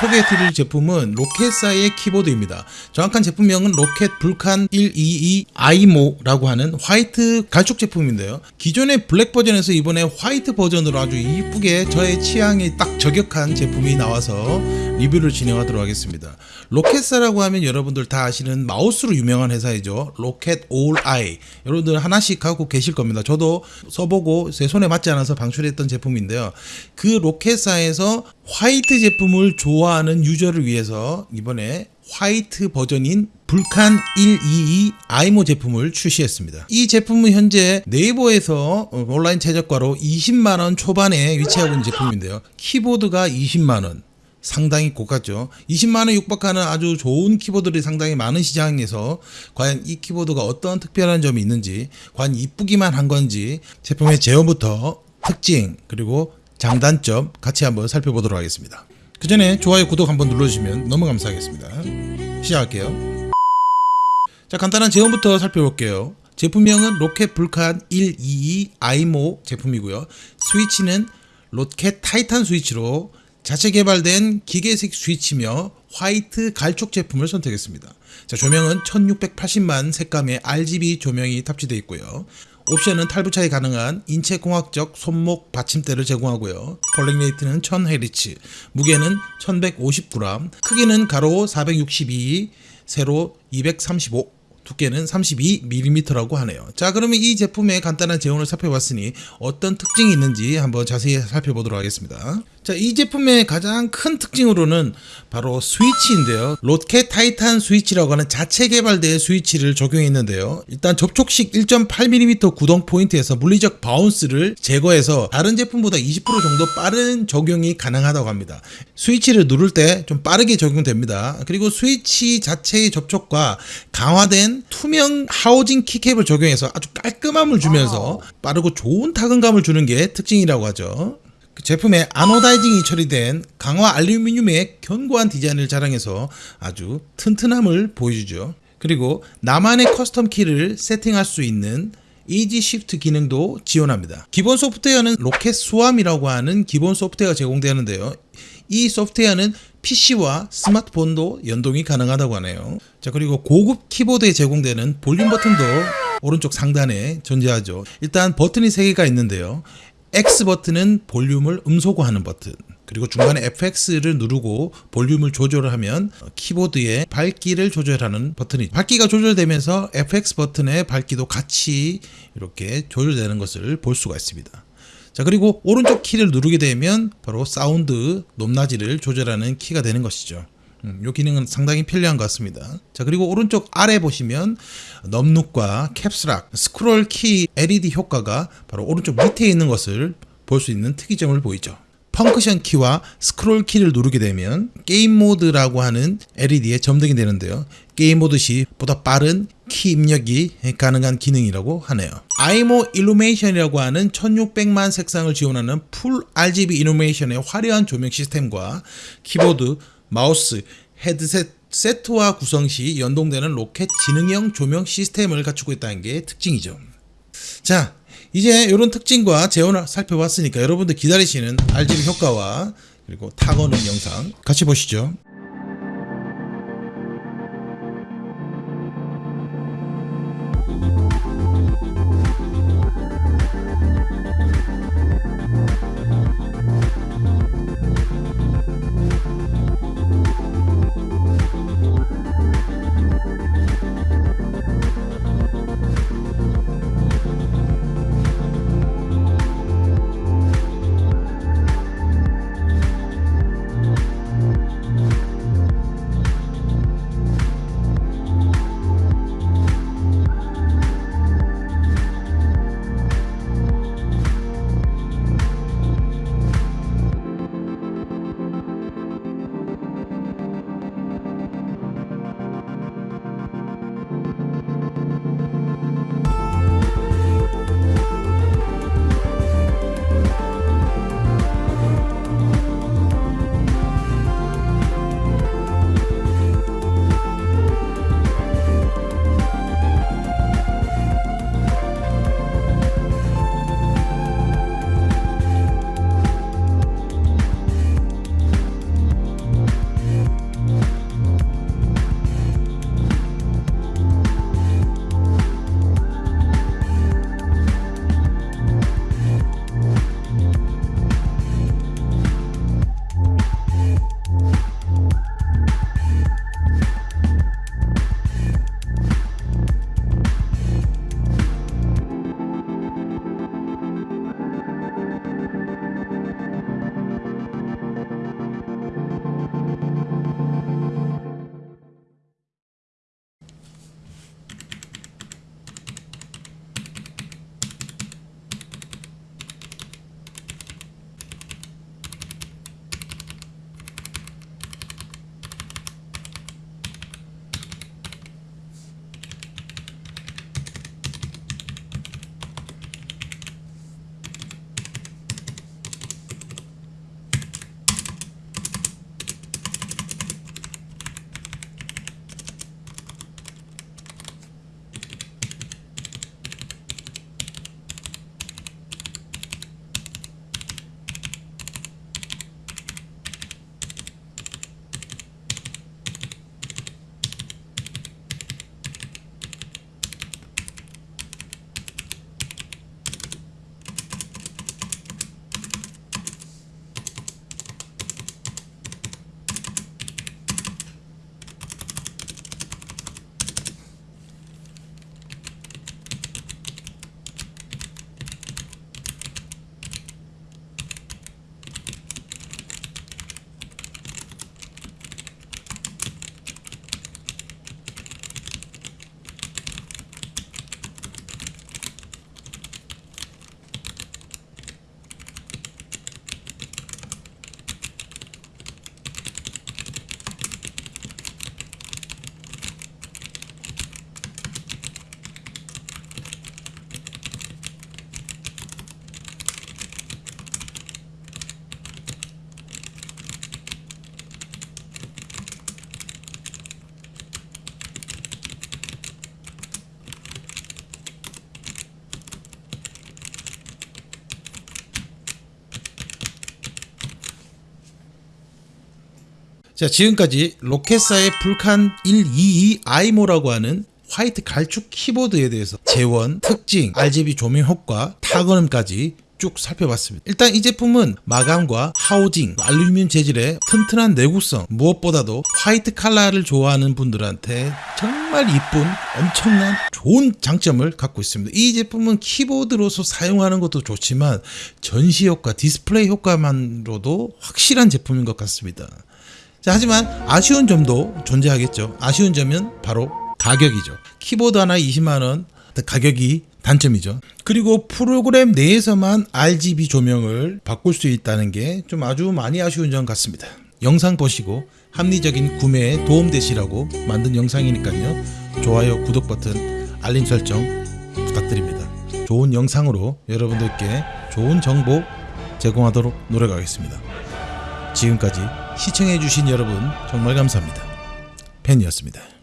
소개해드릴 제품은 ROCCAT사의 키보드입니다. 정확한 제품명은 ROCCAT Vulcan 122 AIMO라고 하는 화이트 갈축 제품인데요. 기존의 블랙 버전에서 이번에 화이트 버전으로 아주 이쁘게 저의 취향에 딱 저격한 제품이 나와서 리뷰를 진행하도록 하겠습니다. ROCCAT사라고 하면 여러분들 다 아시는 마우스로 유명한 회사이죠. ROCCAT Owl-Eye. 여러분들 하나씩 갖고 계실 겁니다. 저도 써보고 제 손에 맞지 않아서 방출했던 제품인데요. 그 ROCCAT사에서 화이트 제품을 좋아하는 유저를 위해서 이번에 화이트 버전인 Vulcan 122 AIMO 제품을 출시했습니다. 이 제품은 현재 네이버에서 온라인 최저가로 20만원 초반에 위치하고 있는 제품인데요. 키보드가 20만원, 상당히 고가죠. 20만원 육박하는 아주 좋은 키보드들이 상당히 많은 시장에서 과연 이 키보드가 어떤 특별한 점이 있는지, 과연 이쁘기만 한 건지, 제품의 제원부터 특징, 그리고 장단점 같이 한번 살펴보도록 하겠습니다. 그 전에 좋아요, 구독 한번 눌러주시면 너무 감사하겠습니다. 시작할게요. 자, 간단한 제원부터 살펴볼게요. 제품명은 ROCCAT Vulcan 122 AIMO 제품이고요. 스위치는 ROCCAT Titan 스위치로 자체 개발된 기계식 스위치며 화이트 갈축 제품을 선택했습니다. 자, 조명은 1680만 색감의 RGB 조명이 탑재되어 있고요. 옵션은 탈부착이 가능한 인체공학적 손목 받침대를 제공하고요. polling rate는 1000Hz, 무게는 1150g, 크기는 가로 462, 세로 235, 두께는 32mm라고 하네요. 자, 그러면 이 제품의 간단한 제원을 살펴봤으니 어떤 특징이 있는지 한번 자세히 살펴보도록 하겠습니다. 자, 이 제품의 가장 큰 특징으로는 바로 스위치인데요. ROCCAT Titan 스위치라고 하는 자체 개발된 스위치를 적용했는데요. 일단 접촉식 1.8mm 구동 포인트에서 물리적 bounce를 제거해서 다른 제품보다 20% 정도 빠른 적용이 가능하다고 합니다. 스위치를 누를 때 좀 빠르게 적용됩니다. 그리고 스위치 자체의 접촉과 강화된 투명 하우징 keycap을 적용해서 아주 깔끔함을 주면서 빠르고 좋은 타건감을 주는 게 특징이라고 하죠. 그 제품에 anodizing이 처리된 강화 알루미늄의 견고한 디자인을 자랑해서 아주 튼튼함을 보여주죠. 그리고 나만의 custom 키를 세팅할 수 있는 Easy-Shift 기능도 지원합니다. 기본 소프트웨어는 ROCCAT Swarm이라고 하는 기본 소프트웨어가 제공되는데요. 이 소프트웨어는 PC와 스마트폰도 연동이 가능하다고 하네요. 자, 그리고 고급 키보드에 제공되는 볼륨 버튼도 오른쪽 상단에 존재하죠. 일단 버튼이 3개가 있는데요. X 버튼은 볼륨을 음소거하는 버튼. 그리고 중간에 FX를 누르고 볼륨을 조절을 하면 키보드의 밝기를 조절하는 버튼이 밝기가 조절되면서 FX 버튼의 밝기도 같이 이렇게 조절되는 것을 볼 수가 있습니다. 자 그리고 오른쪽 키를 누르게 되면 바로 사운드 높낮이를 조절하는 키가 되는 것이죠. 음, 이 기능은 상당히 편리한 것 같습니다. 자 그리고 오른쪽 아래 보시면 Num Lock과 Caps Lock, 스크롤 키 LED 효과가 바로 오른쪽 밑에 있는 것을 볼 수 있는 특이점을 보이죠. function 키와 스크롤 키를 누르게 되면 게임 모드라고 하는 LED에 점등이 되는데요. 게임 모드 시 보다 빠른 키 입력이 가능한 기능이라고 하네요. AIMO illumination이라고 하는 1600만 색상을 지원하는 풀 RGB 일루메이션의 화려한 조명 시스템과 키보드, 마우스, 헤드셋 세트와 구성 시 연동되는 ROCCAT 지능형 조명 시스템을 갖추고 있다는 게 특징이죠. 자, 이제 이런 특징과 재원을 살펴봤으니까 여러분들 기다리시는 RGB 효과와 그리고 타거는 영상 같이 보시죠. 자, 지금까지 ROCCAT사의 Vulcan 122 AIMO라고 하는 화이트 갈축 키보드에 대해서 제원, 특징, RGB 조명 효과, 타건음까지 쭉 살펴봤습니다. 일단 이 제품은 마감과 하우징, 알루미늄 재질의 튼튼한 내구성, 무엇보다도 화이트 칼라를 좋아하는 분들한테 정말 이쁜 엄청난 좋은 장점을 갖고 있습니다. 이 제품은 키보드로서 사용하는 것도 좋지만 전시 효과, 디스플레이 효과만으로도 확실한 제품인 것 같습니다. 자, 하지만 아쉬운 점도 존재하겠죠. 아쉬운 점은 바로 가격이죠. 키보드 하나 20만 원 가격이 단점이죠. 그리고 프로그램 내에서만 RGB 조명을 바꿀 수 있다는 게 좀 아주 많이 아쉬운 점 같습니다. 영상 보시고 합리적인 구매에 도움되시라고 만든 영상이니까요. 좋아요, 구독 버튼, 알림 설정 부탁드립니다. 좋은 영상으로 여러분들께 좋은 정보 제공하도록 노력하겠습니다. 지금까지 시청해주신 여러분 정말 감사합니다. 팬이었습니다.